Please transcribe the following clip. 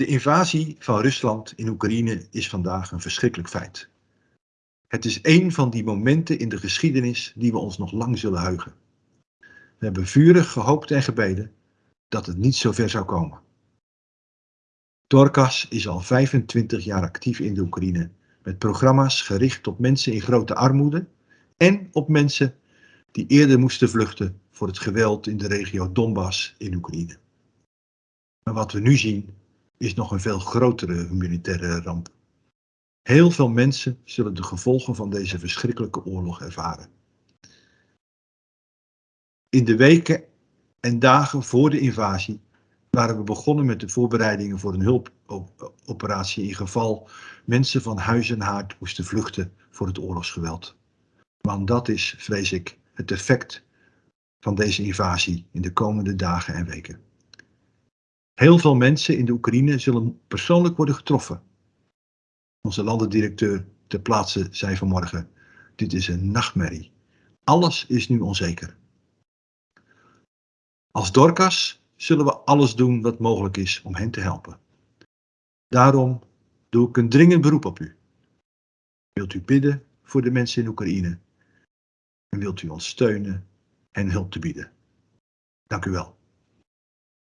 De invasie van Rusland in Oekraïne is vandaag een verschrikkelijk feit. Het is een van die momenten in de geschiedenis die we ons nog lang zullen heugen. We hebben vurig gehoopt en gebeden dat het niet zo ver zou komen. Dorcas is al 25 jaar actief in de Oekraïne met programma's gericht op mensen in grote armoede en op mensen die eerder moesten vluchten voor het geweld in de regio Donbass in Oekraïne. Maar wat we nu zien is nog een veel grotere humanitaire ramp. Heel veel mensen zullen de gevolgen van deze verschrikkelijke oorlog ervaren. In de weken en dagen voor de invasie waren we begonnen met de voorbereidingen voor een hulpoperatie in geval mensen van huis en haard moesten vluchten voor het oorlogsgeweld. Want dat is, vrees ik, het effect van deze invasie in de komende dagen en weken. Heel veel mensen in de Oekraïne zullen persoonlijk worden getroffen. Onze landendirecteur ter plaatse zei vanmorgen, dit is een nachtmerrie. Alles is nu onzeker. Als Dorcas zullen we alles doen wat mogelijk is om hen te helpen. Daarom doe ik een dringend beroep op u. Wilt u bidden voor de mensen in Oekraïne? En wilt u ons steunen en hulp te bieden? Dank u wel.